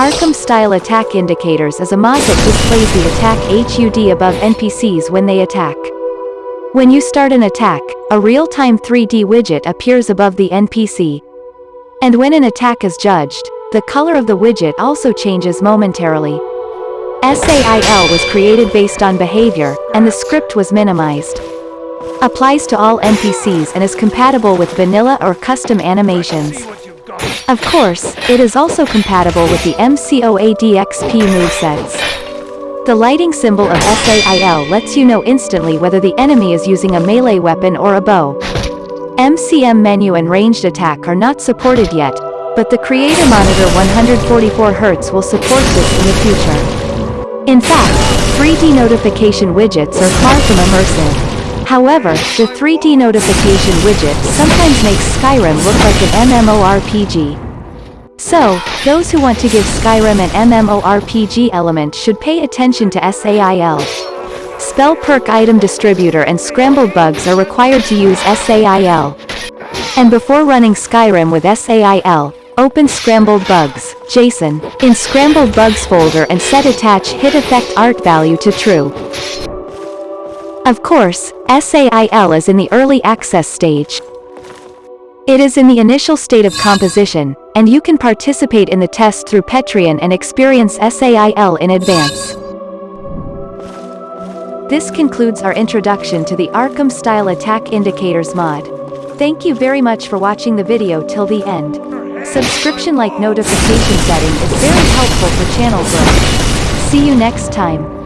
Arkham-style attack indicators is a mod that displays the attack HUD above NPCs when they attack. When you start an attack, a real-time 3D widget appears above the NPC. And when an attack is judged, the color of the widget also changes momentarily. SAIL was created based on behavior, and the script was minimized. Applies to all NPCs and is compatible with vanilla or custom animations. Of course, it is also compatible with the MCOADXP movesets. The lighting symbol of SAIL lets you know instantly whether the enemy is using a melee weapon or a bow. MCM menu and ranged attack are not supported yet, but the Creator Monitor 144Hz will support this in the future. In fact, 3D notification widgets are far from immersive. However, the 3D notification widget sometimes makes Skyrim look like an MMORPG. So, those who want to give Skyrim an MMORPG element should pay attention to SAIL. Spell perk item distributor and scrambled bugs are required to use SAIL. And before running Skyrim with SAIL, open Scrambled Bugs, JSON, in Scrambled Bugs folder and set attach hit effect art value to true. Of course, SAIL is in the early access stage. It is in the initial state of composition, and you can participate in the test through Patreon and experience SAIL in advance. This concludes our introduction to the Arkham Style Attack Indicators mod. Thank you very much for watching the video till the end. Subscription like notification setting is very helpful for channel growth. See you next time.